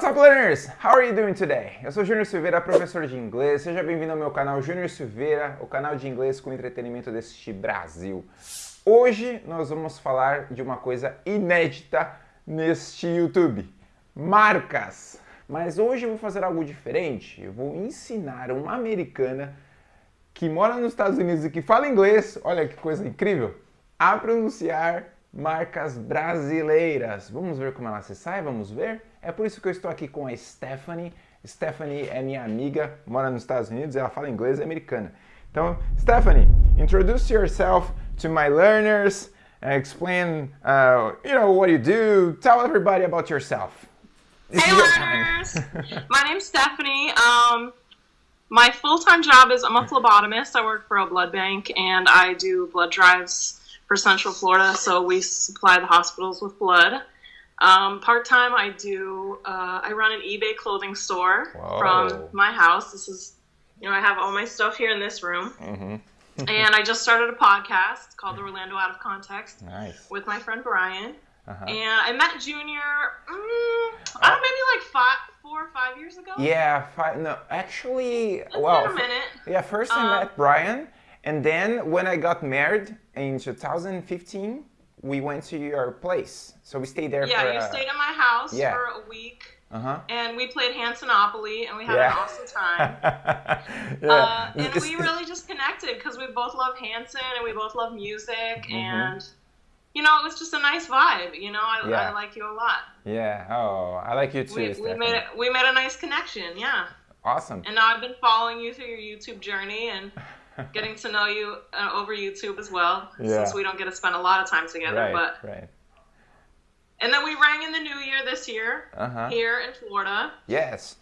What's up, learners? How are you doing today? Eu sou Júnior Silveira, professor de inglês. Seja bem-vindo ao meu canal Júnior Silveira, o canal de inglês com entretenimento deste Brasil. Hoje nós vamos falar de uma coisa inédita neste YouTube: marcas. Mas hoje eu vou fazer algo diferente. Eu vou ensinar uma americana que mora nos Estados Unidos e que fala inglês, olha que coisa incrível, a pronunciar marcas brasileiras. Vamos ver como ela se sai? Vamos ver? É por isso que eu estou aqui com a Stephanie. Stephanie é minha amiga, mora nos Estados Unidos, ela fala inglês e é americana. Então, Stephanie, introduce yourself to my learners, and explain, uh, you know, what you do. Tell everybody about yourself. This hey, learners. my name's Stephanie. Um, my full-time job is I'm a phlebotomist. I work for a blood bank and I do blood drives for Central Florida. So we supply the hospitals with blood. Um, Part time, I do. Uh, I run an eBay clothing store Whoa. from my house. This is, you know, I have all my stuff here in this room. Mm-hmm. and I just started a podcast called The Orlando Out of Context nice. with my friend Brian. Uh-huh. And I met Junior, mm, I don't know, maybe like five, four or five years ago. Yeah, five. No, actually, it's well, a minute. Yeah, first I um, met Brian, and then when I got married in 2015, we went to your place. So we stayed there. Yeah, for, you uh, stayed at my house yeah. for a week. Uh-huh. And we played Hansonopoly, and we had yeah. an awesome time. yeah. Uh, and we really just connected because we both love Hanson and we both love music, mm-hmm. and you know, it was just a nice vibe. You know, I, yeah. I like you a lot. Yeah. Oh, I like you too. We, we made it. We made a nice connection. Yeah. Awesome. And now I've been following you through your YouTube journey and getting to know you uh, over YouTube as well, yeah. since we don't get to spend a lot of time together. Right, but right. And then we rang in the new year this year uh-huh. here in Florida. Yes.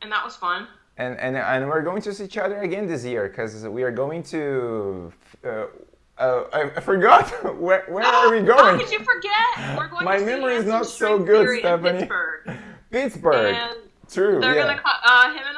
And that was fun. And and and we're going to see each other again this year because we are going to. Uh, uh, I, forgot where where are we going? How could you forget? We're going. My memory is not so good, Stephanie. Pittsburgh. Pittsburgh. And True. They're yeah. gonna uh, him and Alini are gonna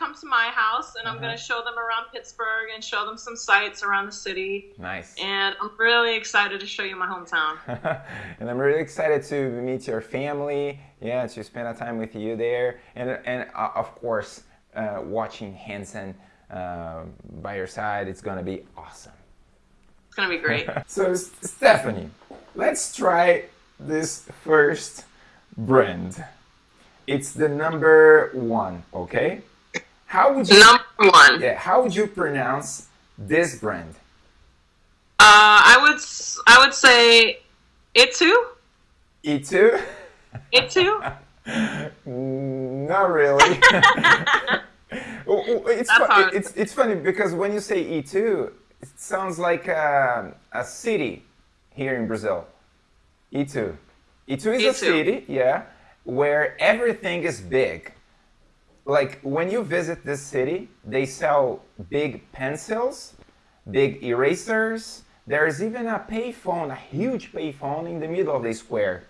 come to my house, and I'm uh-huh. gonna show them around Pittsburgh and show them some sights around the city. Nice. And I'm really excited to show you my hometown. and I'm really excited to meet your family. Yeah, to spend a time with you there, and and uh, of course, uh, watching Hanson uh, by your side. It's gonna be awesome. It's gonna be great. so Stephanie, let's try this first brand. It's the number one, okay? How would you number one? Yeah. How would you pronounce this brand? Uh, I would I would say Itu. Itu. Itu. Not really. It's, it's it's funny because when you say Itu, it sounds like a, a city here in Brazil. Itu. Itu is a city, yeah where everything is big. Like when you visit this city, they sell big pencils, big erasers. There's even a payphone, a huge payphone in the middle of the square.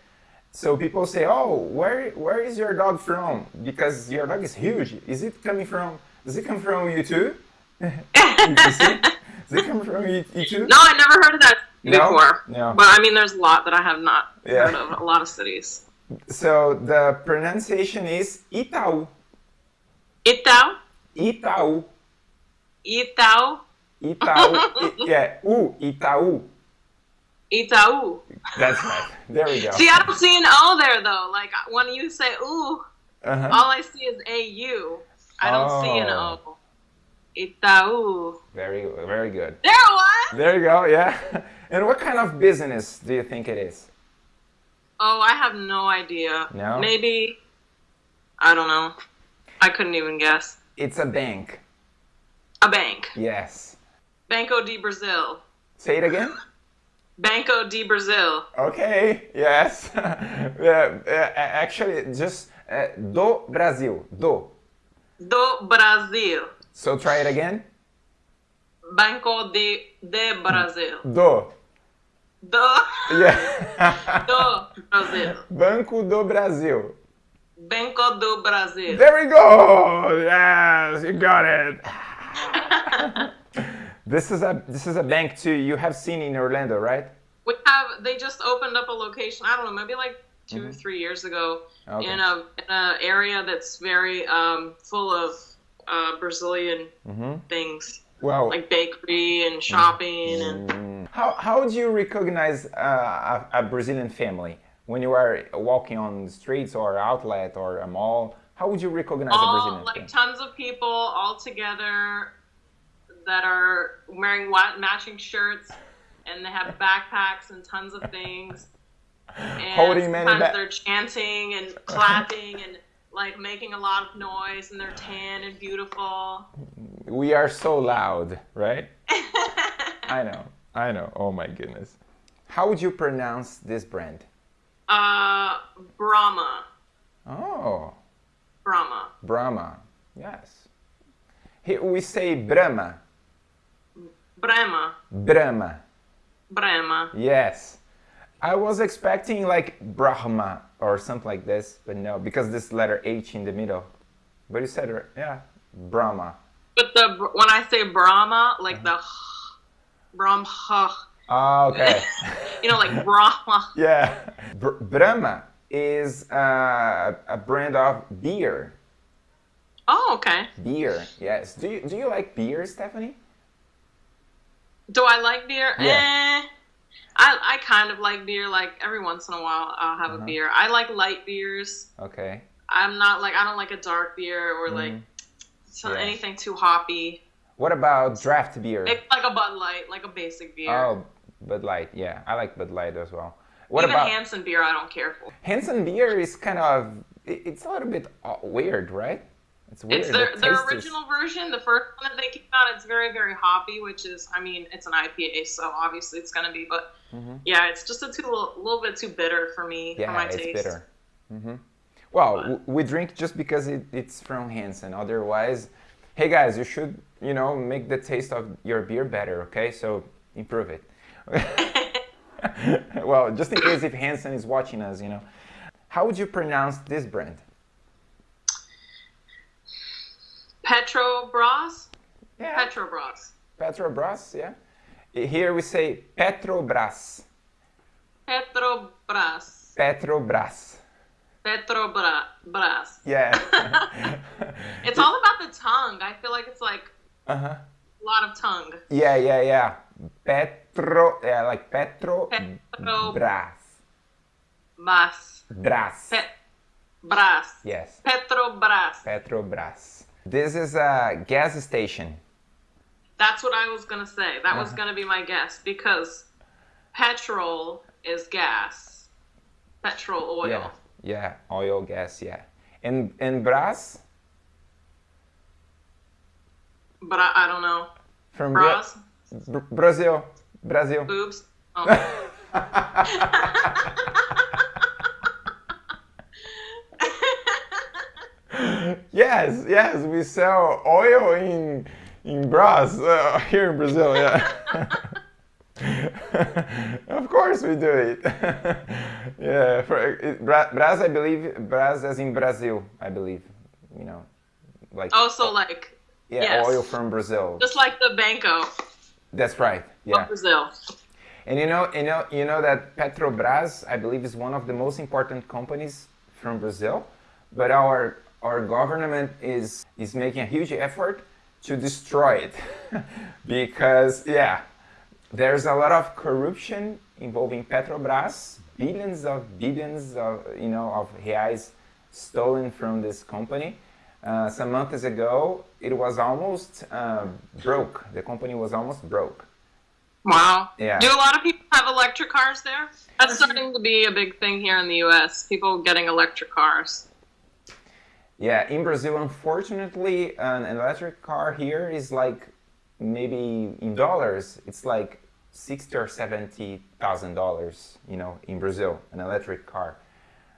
So people say, "Oh, where where is your dog from?" Because your dog is huge. Is it coming from? Does it come from you too? Does it come from you, you too? No, I never heard of that no? before. No. But I mean, there's a lot that I have not yeah. heard of. A lot of cities. So the pronunciation is Itaú. Itaú? Itaú. Itaú? Itaú. yeah, U, Itaú. Itaú. That's right. There we go. See, I don't see an O there though. Like when you say ooh, uh-huh. all I see is A U. I don't oh. see an O. Oh. Itaú. Very, very good. There it was. There you go. Yeah. And what kind of business do you think it is? Oh, I have no idea. No? Maybe. I don't know. I couldn't even guess. It's a bank. A bank. Yes. Banco de Brazil. Say it again. Banco de Brazil. Okay. Yes. actually, just uh, do Brasil. Do. Do Brasil. So try it again. Banco de de Brasil. Do. Do. Yeah. do Brasil. Banco do Brasil. Banco do Brasil. There we go. Yes, you got it. this is a this is a bank too. You have seen in Orlando, right? We have. They just opened up a location. I don't know, maybe like 2 or three years ago Okay. in a in a area that's very um, full of uh, Brazilian Mm-hmm. things Well, like bakery and shopping and Mm. How, how do you recognize uh, a, a Brazilian family when you are walking on the streets or outlet or a mall? How would you recognize a all Brazilian like family? tons of people all together that are wearing matching shirts and they have backpacks and tons of things and Holding many sometimes they're chanting and clapping and like making a lot of noise and they're tan and beautiful We are so loud, right? I know, I know. Oh my goodness. How would you pronounce this brand? Uh brahma Oh, brahma Brahma. Yes. Here we say Brahma. brahma Brahma. brahma Yes. I was expecting like Brahma or something like this, but no, because this letter H in the middle. But you said, yeah, Brahma. but the when i say brahma like Uh-huh. the brahma Ah, okay. you know like brahma yeah. Br- Brahma is uh, a brand of beer. oh okay Beer, yes. Do you, do you like beer, Stephanie? Do I like beer? Yeah. Eh. I, I kind of like beer. Like every once in a while, I'll have Uh-huh. a beer. I like light beers. Okay. I'm not like I don't like a dark beer or like so Mm-hmm. Yeah. anything too hoppy. What about draft beer? It's like a Bud Light, like a basic beer. Oh, Bud Light. Yeah, I like Bud Light as well. What Even about Hanson beer, I don't care for. Hanson beer? Is kind of it's a little bit uh, weird, right? It's weird. It's The their, their taste is- original version, the first one that they came out. It's very very hoppy, which is I mean it's an IPA, so obviously it's gonna be. But yeah, it's just a too little, little bit too bitter for me for Mm-hmm. Yeah, my it's taste. bitter. hmm Well, w- we drink just because it, it's from Hanson. Otherwise, hey guys, you should you know make the taste of your beer better. Okay, so improve it. well, just in case if Hanson is watching us, you know, how would you pronounce this brand? Petrobras, Yeah, Petrobras, Petrobras. Yeah. Here we say Petrobras. Petrobras. Petrobras. Petrobras. Yeah. It's all about the tongue. I feel like it's like uh huh. a lot of tongue. Yeah, yeah, yeah. Petro, yeah, like Petro, Petro- Bras. Bras. Bras. Pet. Bras. Yes, Petrobras. Petrobras. This is a gas station. That's what I was gonna say. That Uh-huh. was gonna be my guess because petrol is gas. Petrol oil. Yeah, yeah, oil, gas, yeah. And and Bras But I, I don't know. from Bra- Bras. Br- Brazil, Brazil. Boobs. Oh. Yes, yes, we sell oil in in Bras uh, here in Brazil. Yeah. of course we do it. yeah, for it, Bra- Bras, I believe Bras as in Brazil, I believe. You know, like also like yeah, yes. oil from Brazil. just like the Banco That's right. Yeah. Brazil. And you know, you know, you know that Petrobras, I believe, is one of the most important companies from Brazil, but our our government is is making a huge effort to destroy it because yeah, there's a lot of corruption involving Petrobras, billions of billions of you know of reais stolen from this company. Uh, some months ago, it was almost uh, broke. The company was almost broke. Wow. Yeah. Do a lot of people have electric cars there? That's starting to be a big thing here in the U.S. People getting electric cars. Yeah, in Brazil, unfortunately, an electric car here is like maybe in dollars, it's like sixty or seventy thousand dollars. You know, in Brazil, an electric car.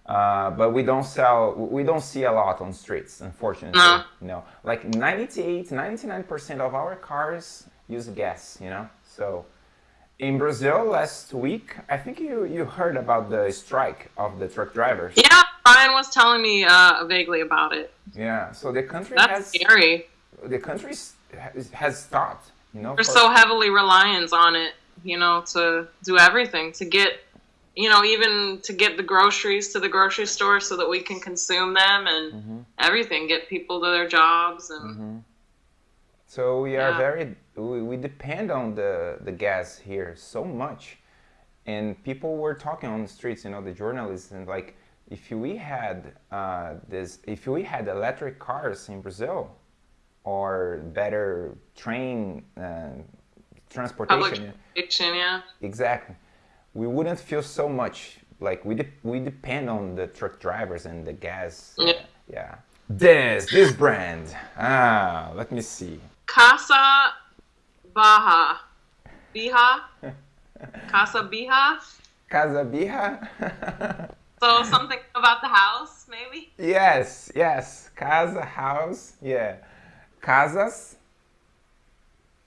Uh, but we don't sell, we don't see a lot on streets, unfortunately. No. No, like 98, 99% of our cars use gas. You know, so in Brazil last week, I think you you heard about the strike of the truck drivers. Yeah, Brian was telling me uh, vaguely about it. Yeah, so the country That's has scary. the country has- stopped, you know. We're so heavily reliant on it, you know, to do everything to get you know, even to get the groceries to the grocery store so that we can consume them and Mm-hmm. everything, get people to their jobs and So we are Yeah. very we, we depend on the the gas here so much, and people were talking on the streets. You know, the journalists and like if we had uh, this if we had electric cars in Brazil, or better train uh, public transportation. transportation, yeah. Exactly. We wouldn't feel so much like we de- we depend on the truck drivers and the gas. Yeah. yeah. This this brand. Ah, let me see. Casa Baja. Biha? Casa Biha? Casa Birra. So something about the house, maybe? yes, yes. Casa house. Yeah. Casas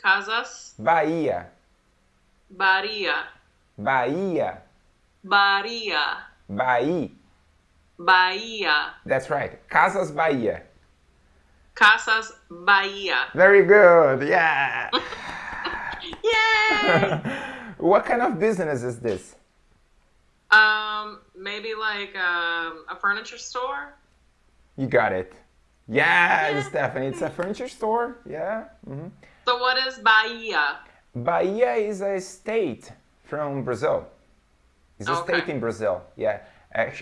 Casas Bahia. Bahia. Bahia. Bahia. Bahia. Bahia. That's right. Casas Bahia. Casas Bahia. Very good. Yeah. Yay! what kind of business is this? um, maybe like um, a furniture store? You got it. Yeah, Stephanie, it's a furniture store. Yeah. hmm So what is Bahia? Bahia is a state from Brazil. It's a Okay. state in Brazil. Yeah.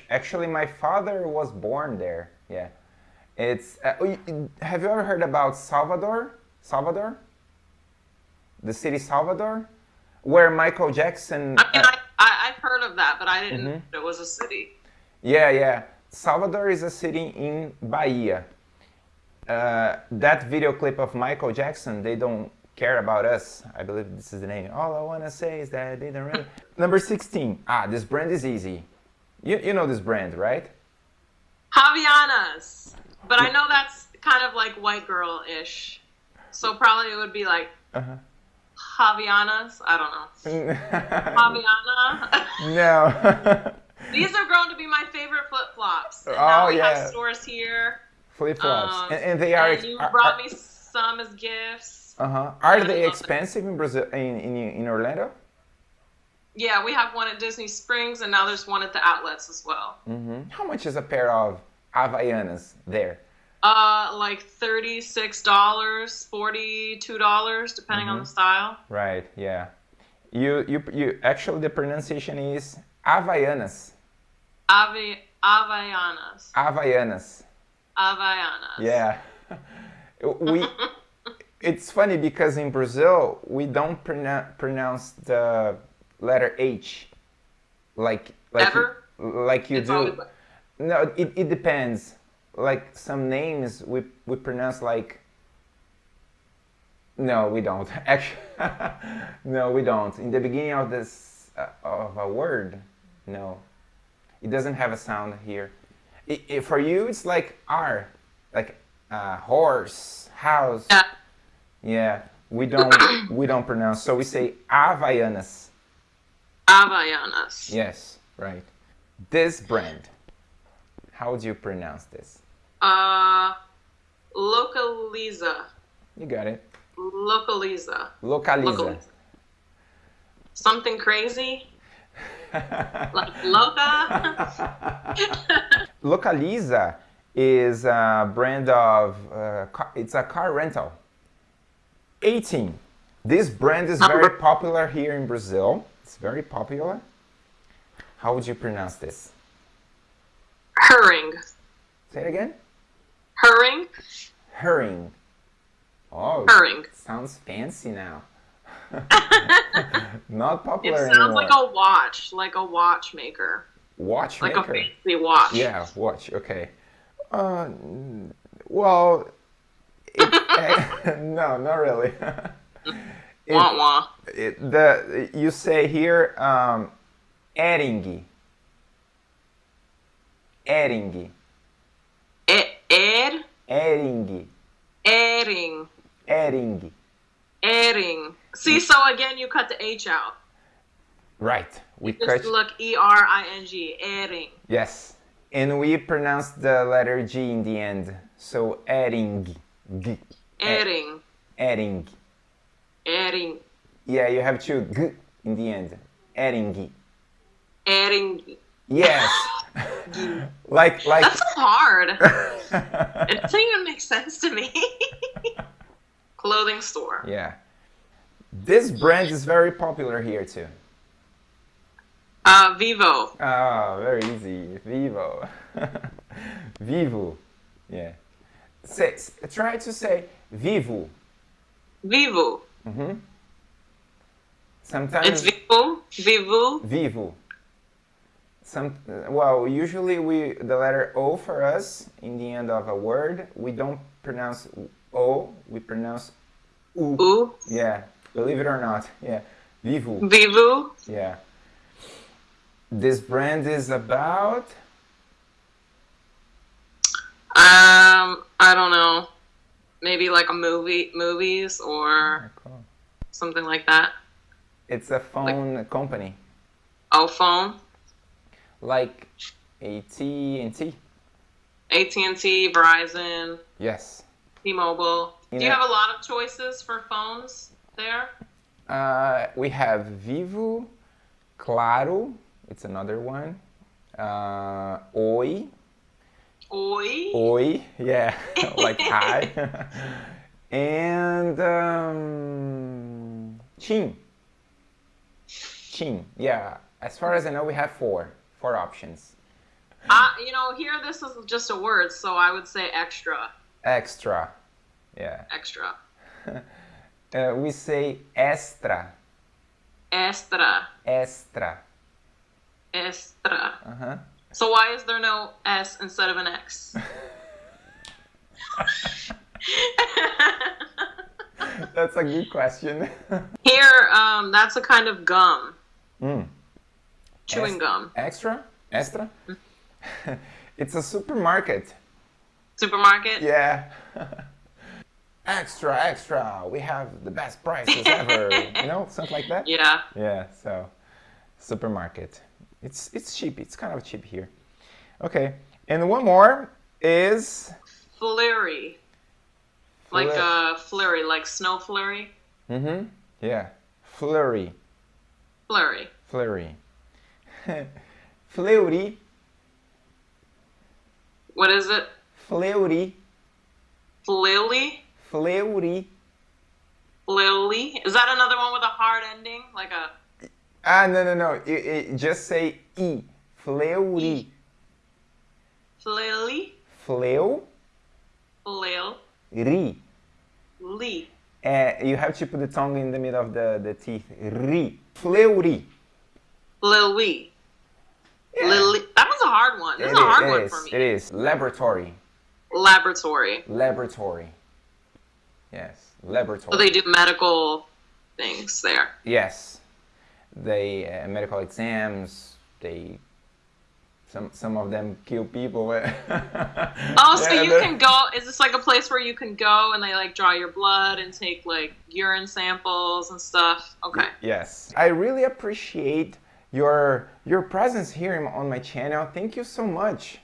Actually, my father was born there. Yeah. It's. Uh, oh, have you ever heard about Salvador? Salvador. The city Salvador, where Michael Jackson. I mean, uh, I, I, I've heard of that, but I didn't Mm-hmm. know it was a city. Yeah, yeah. Salvador is a city in Bahia. Uh, that video clip of Michael Jackson, they don't care about us. I believe this is the name. All I want to say is that they don't really. Number 16. Ah, this brand is easy. You, you know this brand, right? Javianas. But I know that's kind of like white girl ish. So probably it would be like Uh-huh. Javianas. I don't know. Javiana. no. These have grown to be my favorite flip flops. And Oh, now we yeah. have stores here. Flip flops. Um, and, and they are. and you are- brought are- me some as gifts. Uh-huh. Are they expensive in Brazil in, in, in Orlando? Yeah, we have one at Disney Springs, and now there's one at the outlets as well. hmm How much is a pair of Havaianas there? Uh, like thirty-six dollars, forty-two dollars, depending Mm-hmm. on the style. Right, yeah. You you you actually the pronunciation is Havaianas. Ave, Havaianas, Havaianas. Havaianas. Yeah. we it's funny because in Brazil we don't pronounce pronounce the letter H like like Ever? you, like you It's do. always- No, it, it depends. Like some names we we pronounce like No, we don't. Actually No, we don't. In the beginning of this uh, of a word, no. It doesn't have a sound here. I i for you it's like R, like uh, horse, house. Yeah. Yeah, we don't we don't pronounce. So we say Havaianas. Havaianas. Yes, right. This brand. How do you pronounce this? Uh, Localiza. You got it. Localiza. Localiza. Localiza. Something crazy? Like Loca? Localiza is a brand of uh, car, it's a car rental. 18. This brand is very popular here in Brazil. It's very popular. How would you pronounce this? Herring. Say it again. Herring? Herring. Oh, Herring. sounds fancy now. Not popular It sounds anymore. like a watch, like a watchmaker. Watchmaker? Like a fancy watch. Yeah, watch. Okay. Uh, well, it, no, not really. it, Wah wah. it, the you say here um, Ering. Ering. E- Ed? Ering. Ering. Ering. Ering. See, so again, you cut the H out. Right. We Just cut. look E R I N G. Ering. Yes. And we pronounce the letter G in the end. So Ering. G. Ering. Ering. Ering. Yeah, you have to G in the end. Ering. Ering. Yes. like like That's so hard. it doesn't even make sense to me. Clothing store. yeah. This brand is very popular here too. Uh, Vivo. Ah, very easy. Vivo. Vivo. Yeah. Say, try to say vivo. Vivo. Mm-hmm. Sometimes It's Vivo. Vivo. vivo. Some well, usually we the letter O for us in the end of a word, we don't pronounce O, we pronounce U. U. Yeah, believe it or not. Yeah. Vivo. Vivo. Yeah. This brand is about Um, I don't know. Maybe like a movie, movies or something like that. it's a phone company Oh, phone. like AT&T. AT&T, Verizon, Yes. T-Mobile. You Do you have a lot of choices for phones there? Uh, we have Vivo, Claro, it's another one. Uh, Oi, Oi. Oi, yeah, like hi. and um, TIM. TIM, yeah. As far as I know, we have four, four options. Uh, you know, here this is just a word, so I would say extra. Extra, yeah. Extra. Uh, we say extra, Extra. extra. Extra. Uh-huh. So why is there no S instead of an X? That's a good question. Here, um, that's a kind of gum. mm. Chewing Es- gum. Extra? Extra? it's a supermarket. Supermarket. Yeah. extra, extra. We have the best prices ever. you know, something like that. Yeah. Yeah. So, supermarket. It's it's cheap. It's kind of cheap here. Okay. And one more is Flurry. Like Flur- uh, flurry, like snow flurry. mm-hmm. Yeah. Flurry. Flurry. Flurry. Fleury. What is it? Fleury. Flilly? Fleury. Flilly? Is that another one with a hard ending? Like a Ah, no, no, no. You, you just say E. Fleury. flilly? Fleury. Flil. Lee. Uh, you have to put the tongue in the middle of the, the teeth. Ri. Fleury. Lily. Yeah. Lily. That was a hard one. This It is a hard it one is, for me. It is. Laboratory. Laboratory. Laboratory. Yes. Laboratory. So they do medical things there. yes. They uh, medical exams. They some some of them kill people. Oh, so Yeah, you can go. Is this like a place where you can go and they like draw your blood and take like urine samples and stuff? Okay. Yes. I really appreciate your your presence here on my channel. Thank you so much.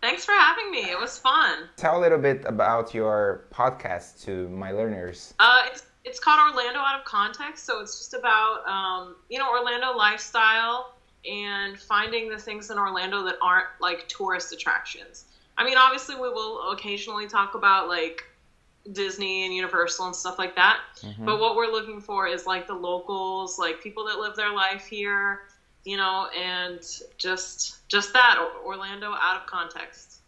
Thanks for having me. It was fun. Tell a little bit about your podcast to my learners. Uh, it's called Orlando Out of Context, so it's just about um, you know Orlando lifestyle and finding the things in Orlando that aren't like tourist attractions. I mean, obviously, we will occasionally talk about like Disney and Universal and stuff like that. But what we're looking for is like the locals, like people that live their life here, you know, and just just that Orlando out of context.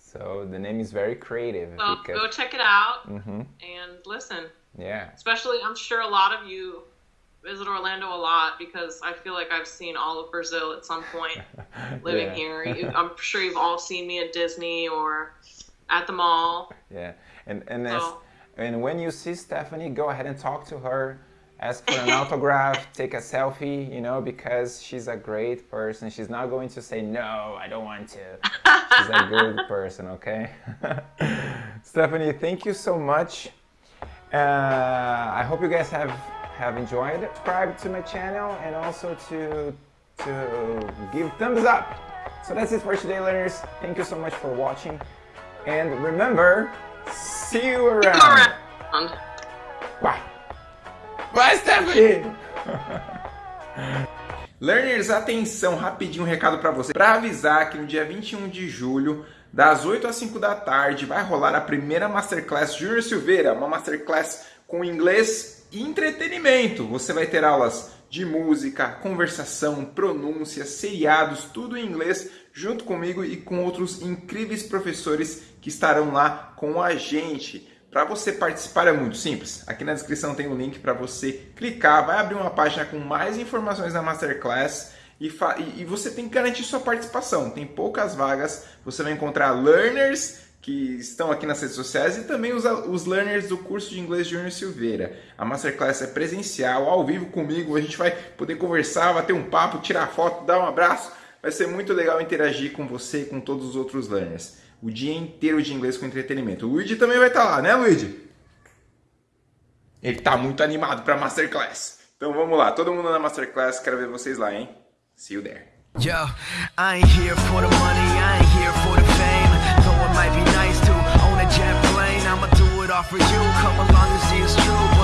So the name is very creative So go check it out hmm and listen. Yeah. Especially, I'm sure a lot of you visit Orlando a lot because I feel like I've seen all of Brazil at some point living Yeah. here. You, I'm sure you've all seen me at Disney or at the mall. Yeah, and and as, and when you see Stephanie, go ahead and talk to her, ask for an autograph, take a selfie, you know, because she's a great person. She's not going to say no, I don't want to. She's a good person, okay? Stephanie, thank you so much. Uh, I hope you guys have have enjoyed. Subscribe to my channel and also to to give thumbs up. So that's it for today, learners. Thank you so much for watching. And remember, see you around. Around. Bye. Bye, Stephanie. Learners, atenção, rapidinho um recado para você. Para avisar que no dia 21 de julho, das 8 às 5 da tarde, vai rolar a primeira Masterclass Júnior Silveira, uma Masterclass com inglês e entretenimento. Você vai ter aulas de música, conversação, pronúncia, seriados, tudo em inglês, junto comigo e com outros incríveis professores que estarão lá com a gente. Para você participar é muito simples. Aqui na descrição tem o um link para você clicar, vai abrir uma página com mais informações da Masterclass e, e, você tem que garantir sua participação. Tem poucas vagas, você vai encontrar learners que estão aqui nas redes sociais e também os, os learners do curso de inglês de Júnior Silveira. A Masterclass é presencial, ao vivo comigo, a gente vai poder conversar, bater um papo, tirar foto, dar um abraço. Vai ser muito legal interagir com você e com todos os outros learners o dia inteiro de inglês com entretenimento. O Luigi também vai estar lá, né, Luigi? Ele está muito animado para Masterclass. Então vamos lá, todo mundo na Masterclass, quero ver vocês lá, hein? See you there. Yo, I ain't here for the money, I ain't here for the fame. Though it might be nice to own a jet plane, I'ma do it all for you. Come along and see it's true.